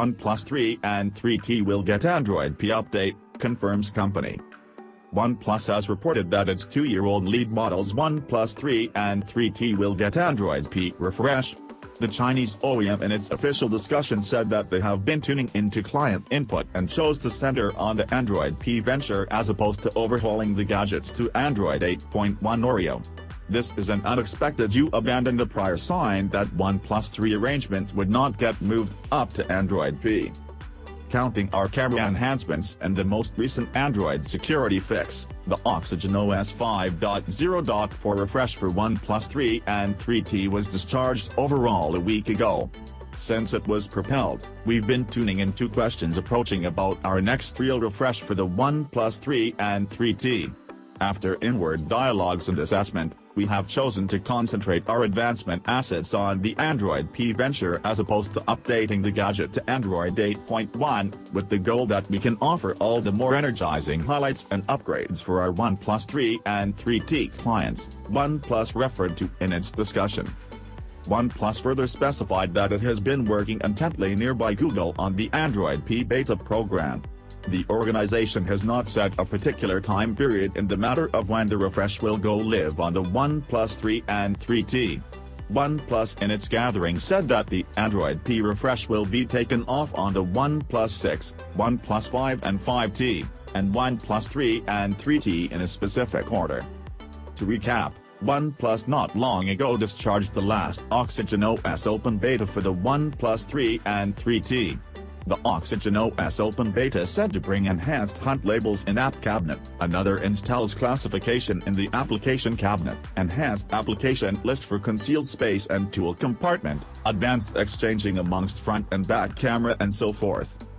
OnePlus 3 and 3T will get Android P update, confirms company. OnePlus has reported that its two-year-old lead models OnePlus 3 and 3T will get Android P refresh. The Chinese OEM in its official discussion said that they have been tuning into client input and chose to center on the Android P venture as opposed to overhauling the gadgets to Android 8.1 Oreo. This is an unexpected you abandon the prior sign that OnePlus 3 arrangement would not get moved up to Android P. Counting our camera enhancements and the most recent Android security fix, the Oxygen OS 5.0.4 refresh for OnePlus 3 and 3T was discharged overall a week ago. Since it was propelled, we've been tuning in into questions approaching about our next real refresh for the OnePlus 3 and 3T. After inward dialogues and assessment, we have chosen to concentrate our advancement assets on the Android P venture as opposed to updating the gadget to Android 8.1, with the goal that we can offer all the more energizing highlights and upgrades for our OnePlus 3 and 3T clients, OnePlus referred to in its discussion. OnePlus further specified that it has been working intently nearby Google on the Android P beta program. The organization has not set a particular time period in the matter of when the refresh will go live on the OnePlus 3 and 3T. OnePlus in its gathering said that the Android P refresh will be taken off on the OnePlus 6, OnePlus 5 and 5T, and OnePlus 3 and 3T in a specific order. To recap, OnePlus not long ago discharged the last Oxygen OS open beta for the OnePlus 3 and 3T. The Oxygen OS Open Beta said to bring enhanced hunt labels in App Cabinet, another installs classification in the Application Cabinet, enhanced application list for concealed space and tool compartment, advanced exchanging amongst front and back camera and so forth.